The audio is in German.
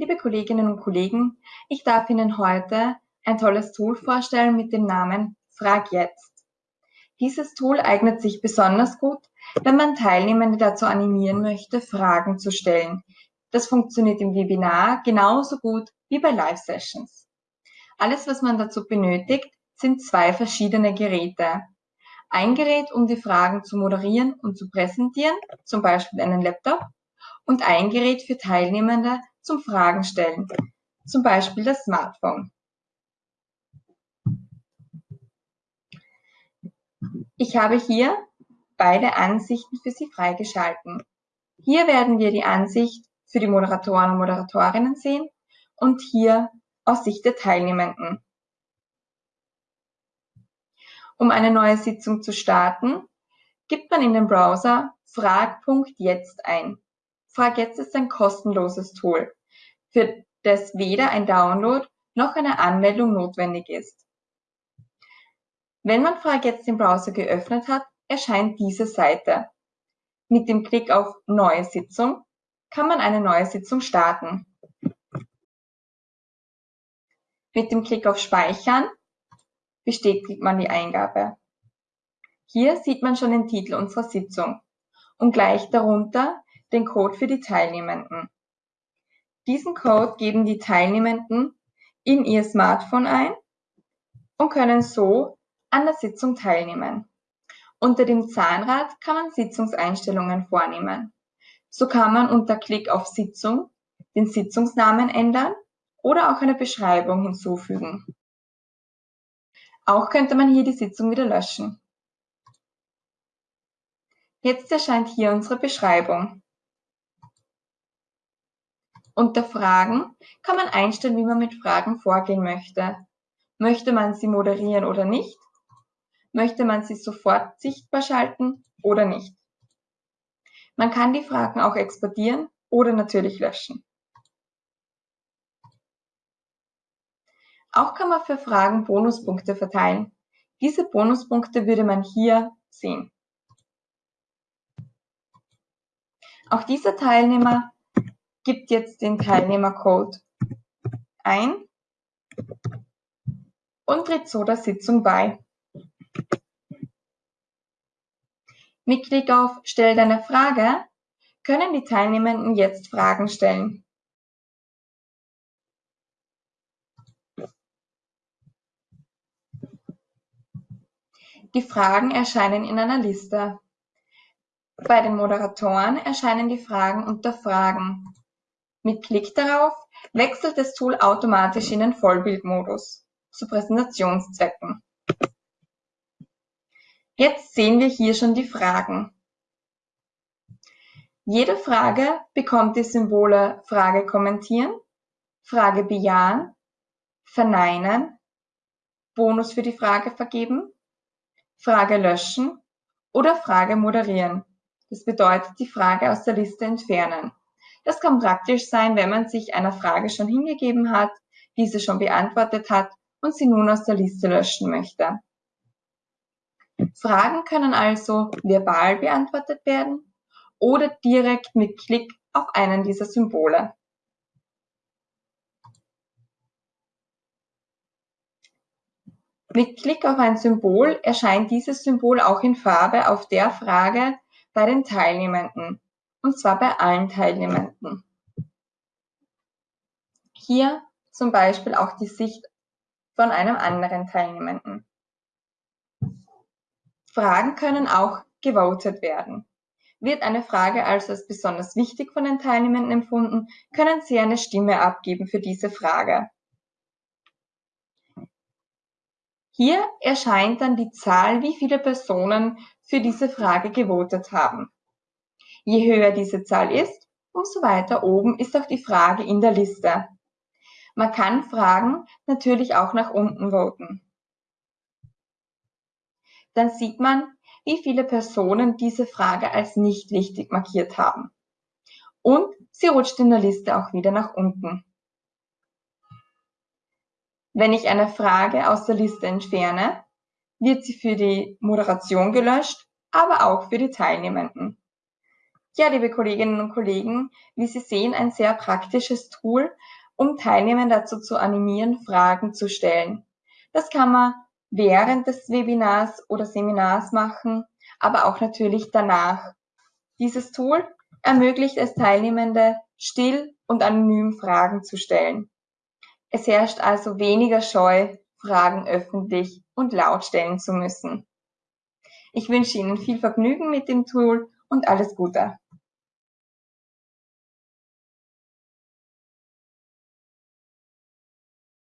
liebe Kolleginnen und Kollegen, ich darf Ihnen heute ein tolles Tool vorstellen mit dem Namen Frag jetzt. Dieses Tool eignet sich besonders gut, wenn man Teilnehmende dazu animieren möchte, Fragen zu stellen. Das funktioniert im Webinar genauso gut wie bei Live-Sessions. Alles, was man dazu benötigt, sind zwei verschiedene Geräte. Ein Gerät, um die Fragen zu moderieren und zu präsentieren, zum Beispiel einen Laptop, und ein Gerät für Teilnehmende zum Fragen stellen, zum Beispiel das Smartphone. Ich habe hier beide Ansichten für Sie freigeschalten. Hier werden wir die Ansicht für die Moderatoren und Moderatorinnen sehen und hier aus Sicht der Teilnehmenden. Um eine neue Sitzung zu starten, gibt man in den Browser frag.jetzt ein. Frag jetzt ist ein kostenloses Tool, für das weder ein Download noch eine Anmeldung notwendig ist. Wenn man Frag jetzt im Browser geöffnet hat, erscheint diese Seite. Mit dem Klick auf Neue Sitzung kann man eine neue Sitzung starten. Mit dem Klick auf Speichern bestätigt man die Eingabe. Hier sieht man schon den Titel unserer Sitzung und gleich darunter den Code für die Teilnehmenden. Diesen Code geben die Teilnehmenden in ihr Smartphone ein und können so an der Sitzung teilnehmen. Unter dem Zahnrad kann man Sitzungseinstellungen vornehmen. So kann man unter Klick auf Sitzung den Sitzungsnamen ändern oder auch eine Beschreibung hinzufügen. Auch könnte man hier die Sitzung wieder löschen. Jetzt erscheint hier unsere Beschreibung. Unter Fragen kann man einstellen, wie man mit Fragen vorgehen möchte. Möchte man sie moderieren oder nicht? Möchte man sie sofort sichtbar schalten oder nicht? Man kann die Fragen auch exportieren oder natürlich löschen. Auch kann man für Fragen Bonuspunkte verteilen. Diese Bonuspunkte würde man hier sehen. Auch dieser Teilnehmer gibt jetzt den Teilnehmercode ein und tritt so der Sitzung bei. Mit Klick auf Stell deine Frage können die Teilnehmenden jetzt Fragen stellen. Die Fragen erscheinen in einer Liste. Bei den Moderatoren erscheinen die Fragen unter Fragen. Mit Klick darauf wechselt das Tool automatisch in den Vollbildmodus zu Präsentationszwecken. Jetzt sehen wir hier schon die Fragen. Jede Frage bekommt die Symbole Frage kommentieren, Frage bejahen, verneinen, Bonus für die Frage vergeben, Frage löschen oder Frage moderieren. Das bedeutet die Frage aus der Liste entfernen. Das kann praktisch sein, wenn man sich einer Frage schon hingegeben hat, diese schon beantwortet hat und sie nun aus der Liste löschen möchte. Fragen können also verbal beantwortet werden oder direkt mit Klick auf einen dieser Symbole. Mit Klick auf ein Symbol erscheint dieses Symbol auch in Farbe auf der Frage bei den Teilnehmenden und zwar bei allen Teilnehmenden. Hier zum Beispiel auch die Sicht von einem anderen Teilnehmenden. Fragen können auch gewotet werden. Wird eine Frage also als besonders wichtig von den Teilnehmenden empfunden, können sie eine Stimme abgeben für diese Frage. Hier erscheint dann die Zahl, wie viele Personen für diese Frage gewotet haben. Je höher diese Zahl ist, umso weiter oben ist auch die Frage in der Liste. Man kann Fragen natürlich auch nach unten voten. Dann sieht man, wie viele Personen diese Frage als nicht wichtig markiert haben. Und sie rutscht in der Liste auch wieder nach unten. Wenn ich eine Frage aus der Liste entferne, wird sie für die Moderation gelöscht, aber auch für die Teilnehmenden. Ja, liebe Kolleginnen und Kollegen, wie Sie sehen, ein sehr praktisches Tool, um Teilnehmer dazu zu animieren, Fragen zu stellen. Das kann man während des Webinars oder Seminars machen, aber auch natürlich danach. Dieses Tool ermöglicht es Teilnehmende, still und anonym Fragen zu stellen. Es herrscht also weniger Scheu, Fragen öffentlich und laut stellen zu müssen. Ich wünsche Ihnen viel Vergnügen mit dem Tool und alles Gute.